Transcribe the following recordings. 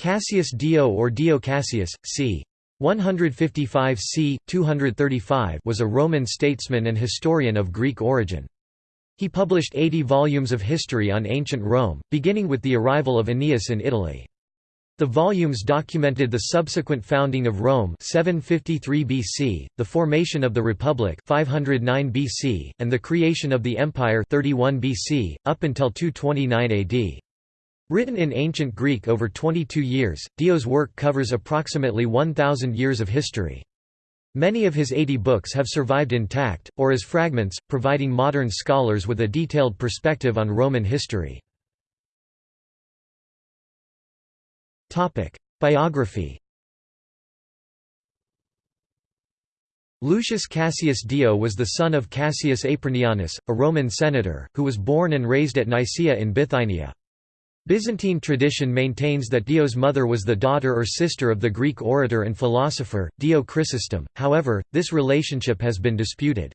Cassius Dio or Dio Cassius, c. 155 c. 235 was a Roman statesman and historian of Greek origin. He published 80 volumes of history on ancient Rome, beginning with the arrival of Aeneas in Italy. The volumes documented the subsequent founding of Rome 753 BC, the formation of the Republic 509 BC, and the creation of the Empire 31 BC, up until 229 AD. Written in ancient Greek over 22 years, Dio's work covers approximately 1,000 years of history. Many of his 80 books have survived intact, or as fragments, providing modern scholars with a detailed perspective on Roman history. Biography Lucius Cassius Dio was the son of Cassius Apronianus, a Roman senator, who was born and raised at Nicaea in Bithynia. Byzantine tradition maintains that Dio's mother was the daughter or sister of the Greek orator and philosopher, Dio Chrysostom, however, this relationship has been disputed.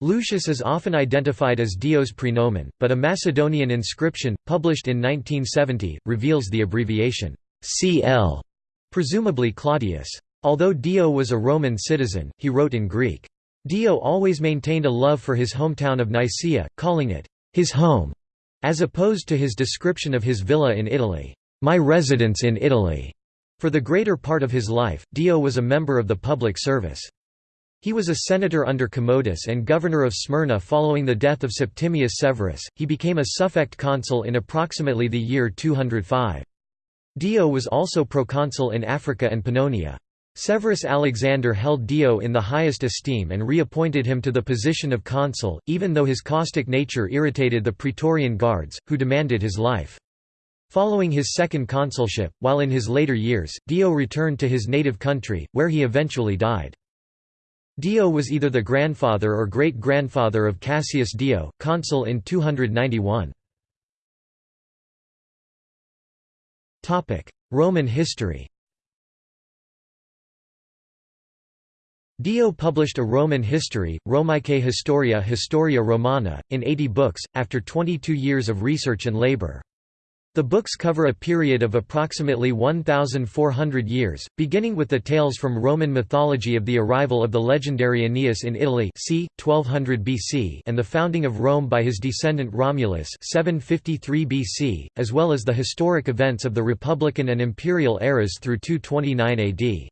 Lucius is often identified as Dio's praenomen, but a Macedonian inscription, published in 1970, reveals the abbreviation CL, presumably Claudius. Although Dio was a Roman citizen, he wrote in Greek. Dio always maintained a love for his hometown of Nicaea, calling it his home. As opposed to his description of his villa in Italy, "'My residence in Italy'". For the greater part of his life, Dio was a member of the public service. He was a senator under Commodus and governor of Smyrna following the death of Septimius Severus. He became a suffect consul in approximately the year 205. Dio was also proconsul in Africa and Pannonia. Severus Alexander held Dio in the highest esteem and reappointed him to the position of consul, even though his caustic nature irritated the Praetorian Guards, who demanded his life. Following his second consulship, while in his later years, Dio returned to his native country, where he eventually died. Dio was either the grandfather or great-grandfather of Cassius Dio, consul in 291. Roman history Dio published a Roman history, Romaeque Historia Historia Romana, in 80 books, after 22 years of research and labor. The books cover a period of approximately 1,400 years, beginning with the tales from Roman mythology of the arrival of the legendary Aeneas in Italy c. 1200 BC and the founding of Rome by his descendant Romulus 753 BC, as well as the historic events of the Republican and Imperial eras through 229 AD.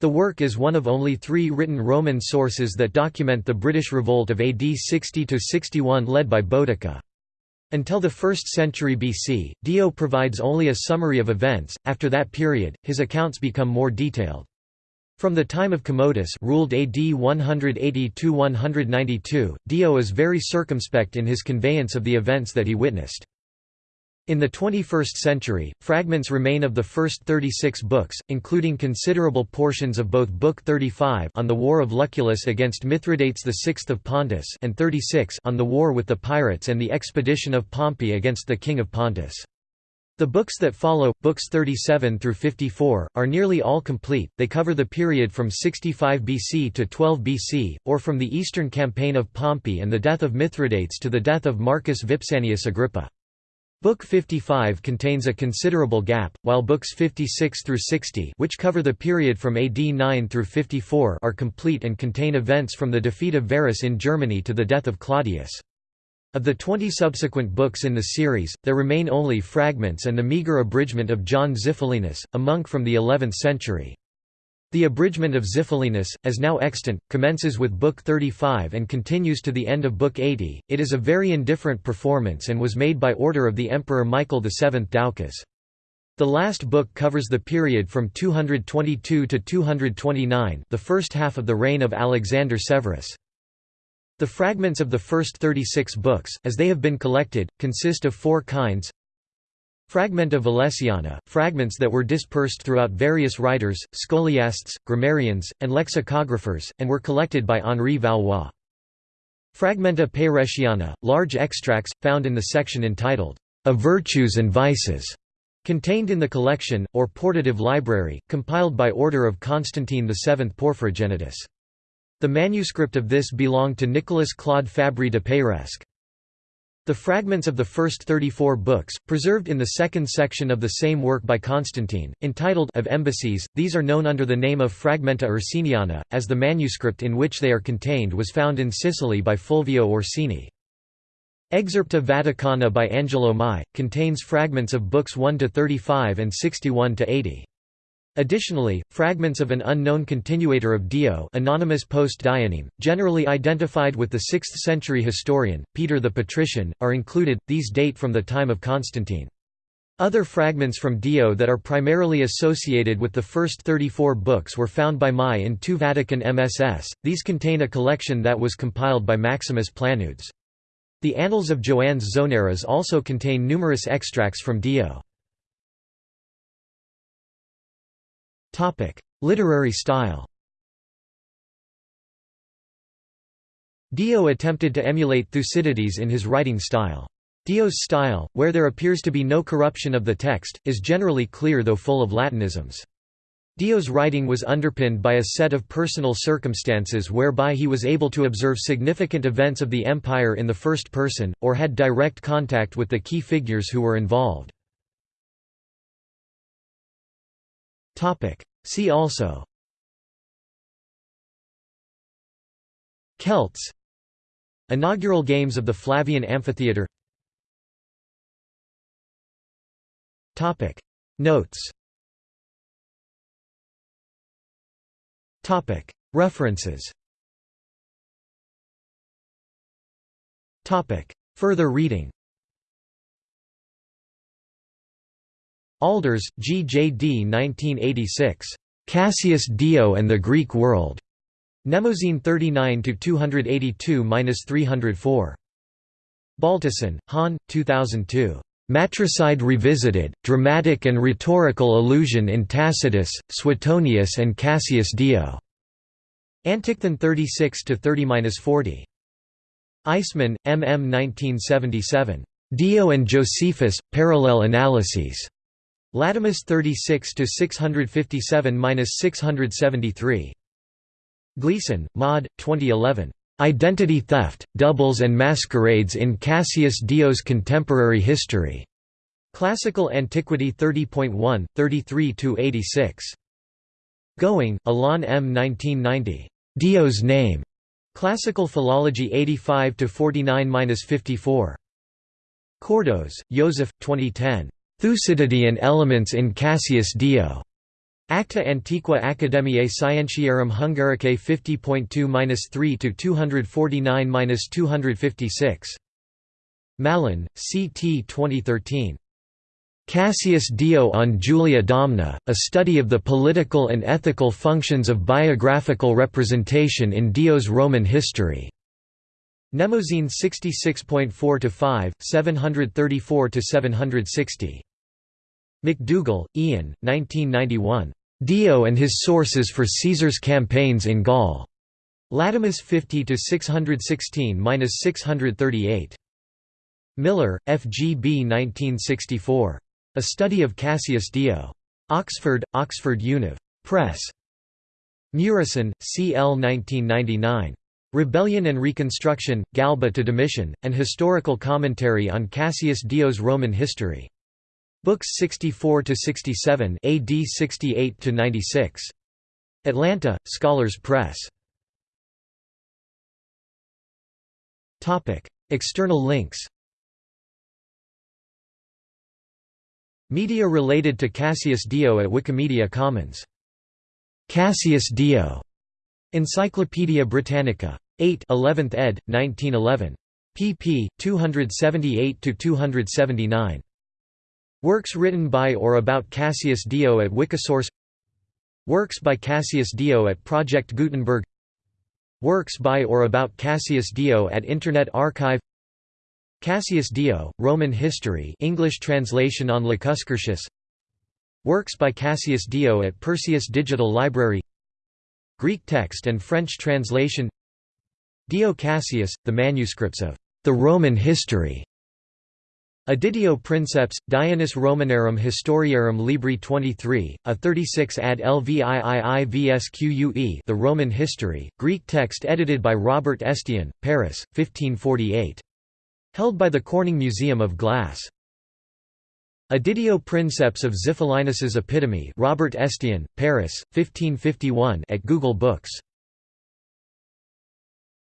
The work is one of only three written Roman sources that document the British revolt of AD 60–61 led by Boudicca. Until the 1st century BC, Dio provides only a summary of events, after that period, his accounts become more detailed. From the time of Commodus ruled AD 180–192, Dio is very circumspect in his conveyance of the events that he witnessed. In the 21st century, fragments remain of the first 36 books, including considerable portions of both Book 35 on the War of Lucullus against Mithridates VI of Pontus and 36 on the war with the pirates and the expedition of Pompey against the king of Pontus. The books that follow, books 37 through 54, are nearly all complete. They cover the period from 65 BC to 12 BC, or from the eastern campaign of Pompey and the death of Mithridates to the death of Marcus Vipsanius Agrippa. Book 55 contains a considerable gap, while books 56 through 60 which cover the period from AD 9 through 54 are complete and contain events from the defeat of Varus in Germany to the death of Claudius. Of the 20 subsequent books in the series, there remain only fragments and the meagre abridgment of John Xiphilinus, a monk from the 11th century. The abridgment of Xiphilinus, as now extant, commences with Book 35 and continues to the end of Book 80. It is a very indifferent performance and was made by order of the Emperor Michael VII Doukas. The last book covers the period from 222 to 229 the first half of the reign of Alexander Severus. The fragments of the first 36 books, as they have been collected, consist of four kinds Fragmenta Valesiana, fragments that were dispersed throughout various writers, scholiasts, grammarians, and lexicographers, and were collected by Henri Valois. Fragmenta Peiresiana, large extracts, found in the section entitled, Of Virtues and Vices, contained in the collection, or portative library, compiled by order of Constantine VII Porphyrogenitus. The manuscript of this belonged to Nicolas Claude Fabri de Peiresc. The fragments of the first 34 books, preserved in the second section of the same work by Constantine, entitled Of Embassies, these are known under the name of Fragmenta Ursiniana, as the manuscript in which they are contained was found in Sicily by Fulvio Orsini. Excerpta Vaticana by Angelo Mai, contains fragments of books 1 to 35 and 61 to 80. Additionally, fragments of an unknown continuator of Dio anonymous post generally identified with the 6th-century historian, Peter the Patrician, are included, these date from the time of Constantine. Other fragments from Dio that are primarily associated with the first 34 books were found by Mai in two Vatican MSS, these contain a collection that was compiled by Maximus Planudes. The Annals of Joannes Zonaras also contain numerous extracts from Dio. Literary style Dio attempted to emulate Thucydides in his writing style. Dio's style, where there appears to be no corruption of the text, is generally clear though full of Latinisms. Dio's writing was underpinned by a set of personal circumstances whereby he was able to observe significant events of the empire in the first person, or had direct contact with the key figures who were involved. See also Celts Inaugural Games of the Flavian Amphitheatre Notes References Topic. Further reading Aalders, G. J. D. 1986. Cassius Dio and the Greek World. Mnemosyne 39 282-304. Baltussen, Han, 2002. Matricide Revisited, Dramatic and Rhetorical Allusion in Tacitus, Suetonius and Cassius Dio. Antichthon 36–30–40. Eisman, M. M. 1977. Dio and Josephus, Parallel Analyses. Latomus 36 to 657-673. Gleason, Maud, 2011. Identity Theft, Doubles and Masquerades in Cassius Dio's Contemporary History. Classical Antiquity 30.1, 33–86. Gowing, Alain M. 1990. Dio's Name. Classical Philology 85–49–54. Cordos, Joseph, 2010. Thucydidean elements in Cassius Dio. Acta Antiqua Academiae Scientiarum Hungaricae 50.2-3 to 249-256. Malin, C.T. 2013. Cassius Dio on Julia Domna, a study of the political and ethical functions of biographical representation in Dio's Roman history. Mnemosyne 66.4-5, 734–760. McDougall, Ian, 1991. Dio and his sources for Caesar's campaigns in Gaul. Latomus 50 to 616-638. Millar, F. G. B. 1964. A Study of Cassius Dio. Oxford, Oxford Univ. Press. Murison, C. L. 1999. Rebellion and Reconstruction, Galba to Domitian, An Historical Commentary on Cassius Dio's Roman History. Books 64 to 67, AD 68 to 96. Atlanta: Scholars Press. Topic: External links. Media related to Cassius Dio at Wikimedia Commons. Cassius Dio. Encyclopædia Britannica. 8 11th ed. 1911. pp. 278 to 279. Works written by or about Cassius Dio at Wikisource Works by Cassius Dio at Project Gutenberg Works by or about Cassius Dio at Internet Archive Cassius Dio, Roman History English translation on Lacuscurtius Works by Cassius Dio at Perseus Digital Library Greek text and French translation Dio Cassius, the manuscripts of the Roman History Editio Princeps, Dionis Romanorum Historiarum Libri 23, a 36 ad Lviivsque The Roman History, Greek text edited by Robert Estienne, Paris, 1548. Held by the Corning Museum of Glass. Editio Princeps of Xiphilinus's Epitome Robert Estienne, Paris, 1551 at Google Books